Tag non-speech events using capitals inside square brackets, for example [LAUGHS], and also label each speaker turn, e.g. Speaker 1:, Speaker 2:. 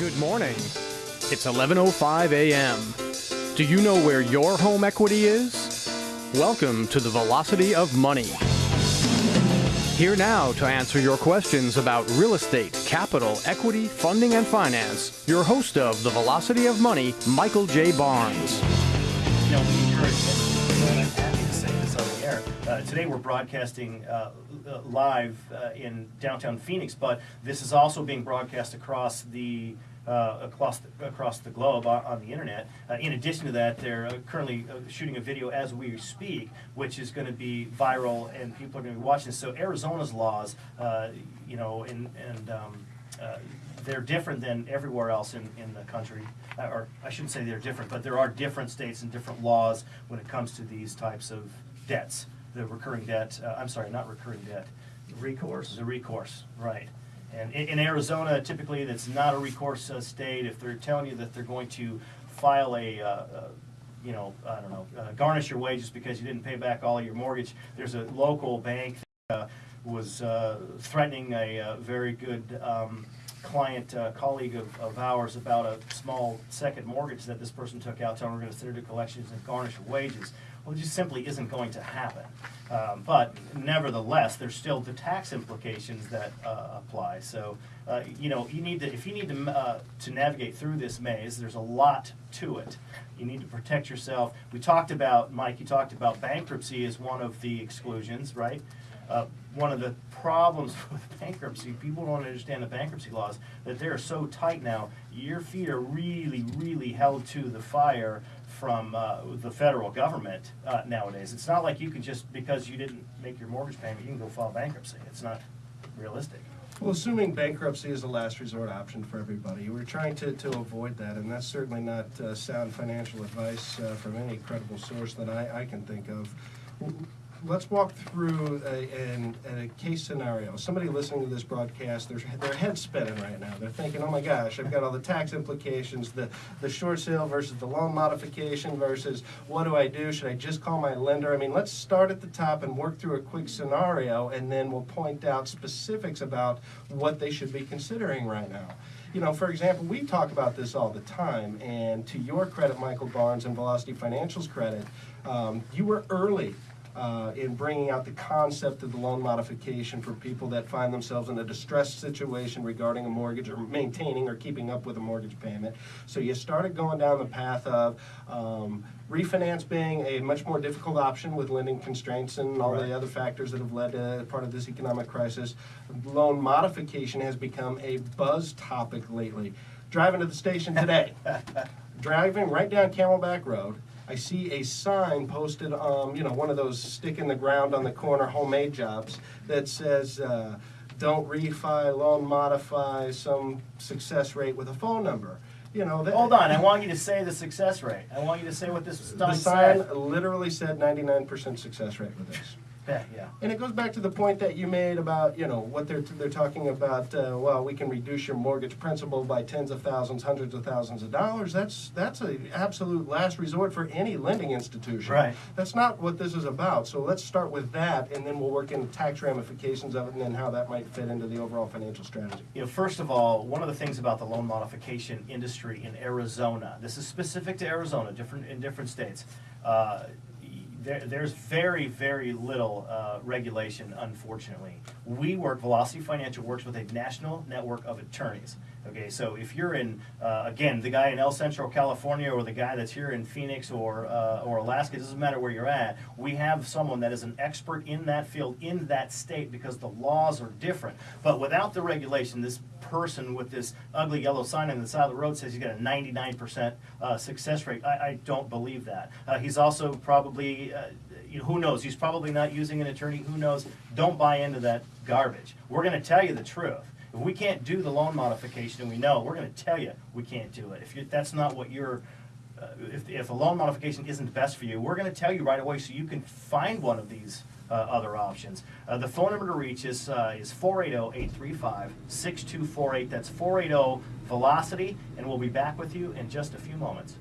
Speaker 1: Good morning. It's 11:05 a.m. Do you know where your home equity is? Welcome to the Velocity of Money. Here now to answer your questions about real estate, capital, equity, funding, and finance, your host of the Velocity of Money, Michael J. Barnes.
Speaker 2: Air. Uh, today we're broadcasting uh, uh, live uh, in downtown Phoenix, but this is also being broadcast across the uh, across the, across the globe on, on the internet. Uh, in addition to that, they're uh, currently uh, shooting a video as we speak, which is going to be viral, and people are going to be watching. So Arizona's laws, uh, you know, and and um, uh, they're different than everywhere else in, in the country. Uh, or I shouldn't say they're different, but there are different states and different laws when it comes to these types of debts. The recurring debt, uh, I'm sorry, not recurring debt. Recourse? The recourse, right. And in, in Arizona, typically, that's not a recourse uh, state. If they're telling you that they're going to file a, uh, uh, you know, I don't know, uh, garnish your wages because you didn't pay back all your mortgage, there's a local bank that uh, was threatening a very good um, client, uh, colleague of, of ours about a small second mortgage that this person took out, telling we're going to send it to collections and garnish your wages. Well, it just simply isn't going to happen. Um, but nevertheless, there's still the tax implications that uh, apply. So, uh, you know, you need to, if you need to, uh, to navigate through this maze, there's a lot to it. You need to protect yourself. We talked about, Mike, you talked about bankruptcy as one of the exclusions, right? Uh, one of the problems [LAUGHS] with bankruptcy, people don't understand the bankruptcy laws, that they're so tight now, your feet are really, really held to the fire from uh, the federal government uh, nowadays. It's not like you can just, because you didn't make your mortgage payment, you can go file bankruptcy. It's not realistic.
Speaker 3: Well, assuming bankruptcy is the last resort option for everybody, we're trying to, to avoid that, and that's certainly not uh, sound financial advice uh, from any credible source that I, I can think of. Let's walk through a, an, a case scenario. Somebody listening to this broadcast, their, their head's spinning right now. They're thinking, oh my gosh, I've got all the tax implications, the, the short sale versus the loan modification versus what do I do? Should I just call my lender? I mean, let's start at the top and work through a quick scenario, and then we'll point out specifics about what they should be considering right now you know, for example, we talk about this all the time, and to your credit, Michael Barnes, and Velocity Financial's credit, um, you were early uh, in bringing out the concept of the loan modification for people that find themselves in a distressed situation regarding a mortgage or maintaining or keeping up with a mortgage payment. So you started going down the path of um, refinance being a much more difficult option with lending constraints and all
Speaker 2: Right.
Speaker 3: the other factors that have led to part of this economic crisis. Loan modification has become a buzz topic lately. Driving to the station today, [LAUGHS] driving right down Camelback Road, I see a sign posted, um, you know, one of those stick in the ground on the corner homemade jobs that says, uh, don't refi, loan modify, some success rate with a phone number. You know, that.
Speaker 2: Hold on, I want you to say the success rate. I want you to say what this
Speaker 3: The
Speaker 2: sign
Speaker 3: sign
Speaker 2: said.
Speaker 3: literally said ninety-nine percent success rate with this.
Speaker 2: Yeah, yeah.
Speaker 3: And it goes back to the point that you made about, you know, what they're, they're talking about, uh, well, we can reduce your mortgage principal by tens of thousands, hundreds of thousands of dollars. That's, that's a absolute last resort for any lending institution.
Speaker 2: Right.
Speaker 3: That's not what this is about. So let's start with that, and then we'll work in tax ramifications of it, and then how that might fit into the overall financial strategy.
Speaker 2: You know, first of all, one of the things about the loan modification industry in Arizona, this is specific to Arizona, different in different states. Uh, there, there's very, very little uh, regulation, unfortunately. We work, Velocity Financial works with a national network of attorneys. Okay, so if you're in, uh, again, the guy in El Centro, California, or the guy that's here in Phoenix or uh, or Alaska, it doesn't matter where you're at. We have someone that is an expert in that field in that state because the laws are different. But without the regulation, this person with this ugly yellow sign on the side of the road says he's got a 99% uh, success rate. I, I don't believe that. Uh, he's also probably, uh, who knows? He's probably not using an attorney. Who knows? Don't buy into that garbage. We're going to tell you the truth. If we can't do the loan modification, and we know, we're going to tell you we can't do it. If you, that's not what you're, uh, if, if a loan modification isn't best for you, we're going to tell you right away so you can find one of these uh, other options. Uh, the phone number to reach is uh, is 480-835-6248. That's 480 Velocity, and we'll be back with you in just a few moments.